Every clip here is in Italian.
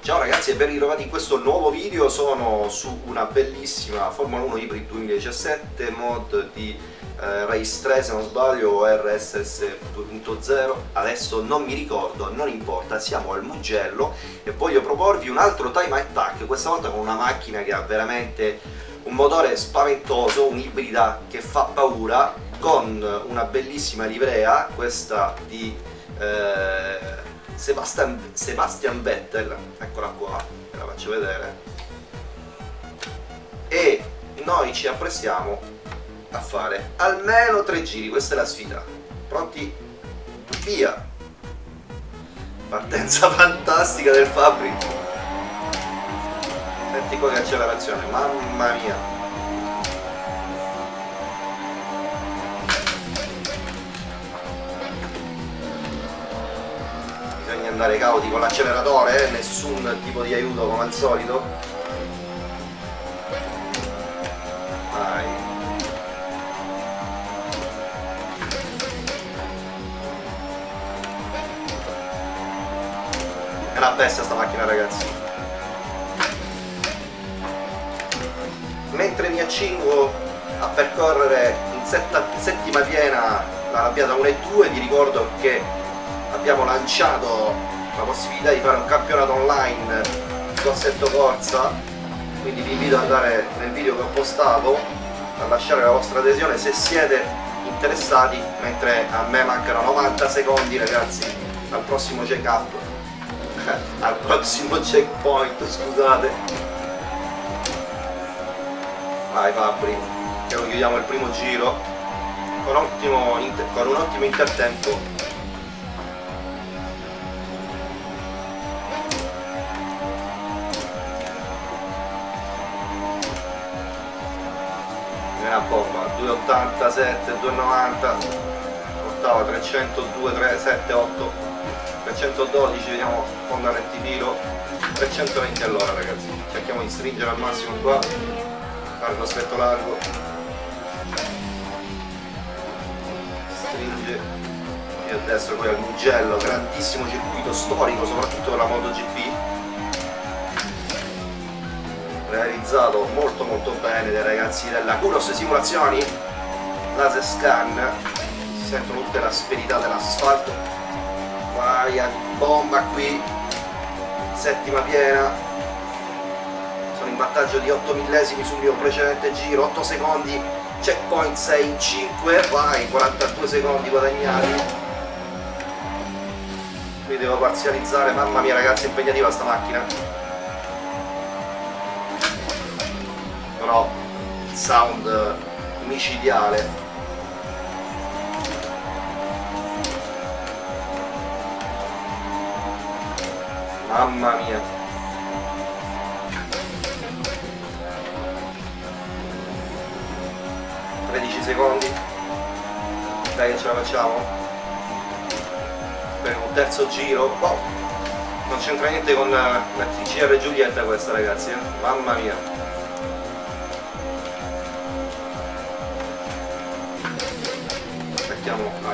Ciao ragazzi e ben ritrovati in questo nuovo video, sono su una bellissima Formula 1 Hybrid 2017 mod di eh, Race 3 se non sbaglio o RSS 2.0 adesso non mi ricordo, non importa, siamo al Mugello. E voglio proporvi un altro time attack, questa volta con una macchina che ha veramente un motore spaventoso, un'ibrida che fa paura con una bellissima livrea, questa di eh, Sebastian, Sebastian Vettel, eccola qua, ve la faccio vedere, e noi ci apprestiamo a fare almeno tre giri, questa è la sfida, pronti? Via! Partenza fantastica del Fabri, senti qua che accelerazione, mamma mia! Andare cauti con l'acceleratore, eh? nessun tipo di aiuto come al solito. Vai. È una bestia sta macchina ragazzi. Mentre mi accingo a percorrere in settima piena la rabbiata 1 e 2 vi ricordo che abbiamo lanciato la possibilità di fare un campionato online di Assetto Corsa quindi vi invito ad andare nel video che ho postato a lasciare la vostra adesione se siete interessati mentre a me mancano 90 secondi ragazzi. Al prossimo check up. Al prossimo checkpoint scusate. Vai Fabri che lo chiudiamo il primo giro. Con, ottimo, con un ottimo intertempo una bomba. 287 290 ottava 302 378 312 vediamo fondo a rettifilo 320 all'ora ragazzi. Cerchiamo di stringere al massimo qua. Largo aspetto largo. Stringe e a destra poi al Mugello. Grandissimo circuito storico soprattutto per la MotoGP realizzato molto molto bene dai ragazzi della Kuros Simulazioni. Laser Scan. Si sentono tutte l'asperità dell'asfalto. Vai a bomba qui. Settima piena. Sono in vantaggio di 8 millesimi sul mio precedente giro. 8 secondi checkpoint 6 in 5 vai 42 secondi guadagnati. Qui devo parzializzare. Mamma mia ragazzi è impegnativa sta macchina però il sound micidiale. Mamma mia. Tredici secondi. Dai che ce la facciamo. Per un terzo giro. Wow. non c'entra niente con la TCR Giulietta questa ragazzi eh? mamma mia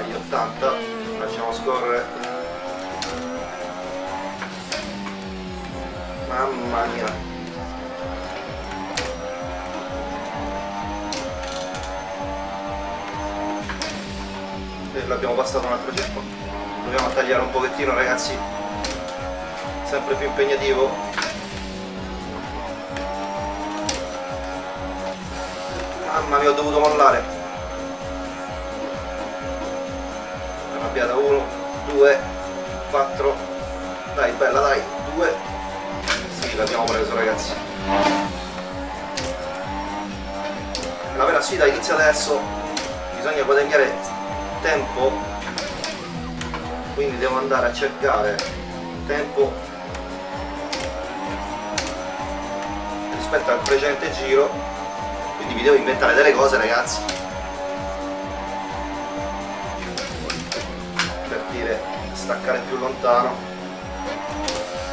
agli 80 lasciamo scorrere. Mamma mia. E l'abbiamo passato un altro circo dobbiamo tagliare un pochettino ragazzi. Sempre più impegnativo. Mamma mia ho dovuto mollare 2 4 dai bella dai 2 sì l'abbiamo preso ragazzi. La vera sfida inizia adesso. Bisogna guadagnare tempo. Quindi devo andare a cercare tempo rispetto al precedente giro. Quindi vi devo inventare delle cose ragazzi staccare più lontano.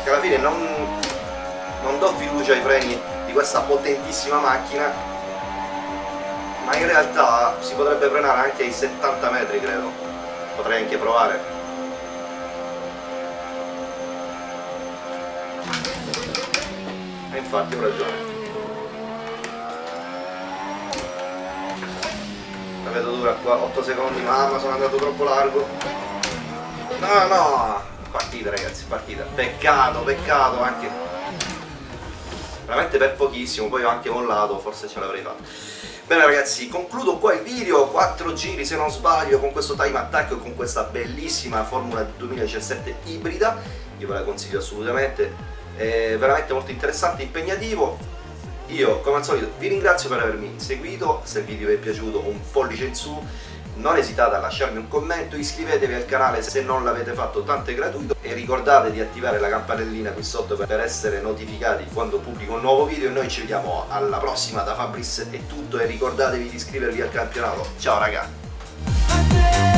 Che alla fine non, non do fiducia ai freni di questa potentissima macchina ma in realtà si potrebbe frenare anche ai 70 metri credo. Potrei anche provare. E infatti ho ragione. La vedo dura qua 8 secondi mamma sono andato troppo largo no no. Partita ragazzi partita peccato peccato anche veramente per pochissimo poi anche mollato forse ce l'avrei fatto. Bene ragazzi concludo qua il video. 4 giri se non sbaglio con questo time attack con questa bellissima Formula 2017 ibrida. Io ve la consiglio assolutamente. È veramente molto interessante impegnativo. Io come al solito vi ringrazio per avermi seguito, se il video vi è piaciuto un pollice in su, non esitate a lasciarmi un commento, iscrivetevi al canale se non l'avete fatto, tanto è gratuito. E ricordate di attivare la campanellina qui sotto per essere notificati quando pubblico un nuovo video. E noi ci vediamo alla prossima da Fabris è tutto e ricordatevi di iscrivervi al campionato, ciao raga!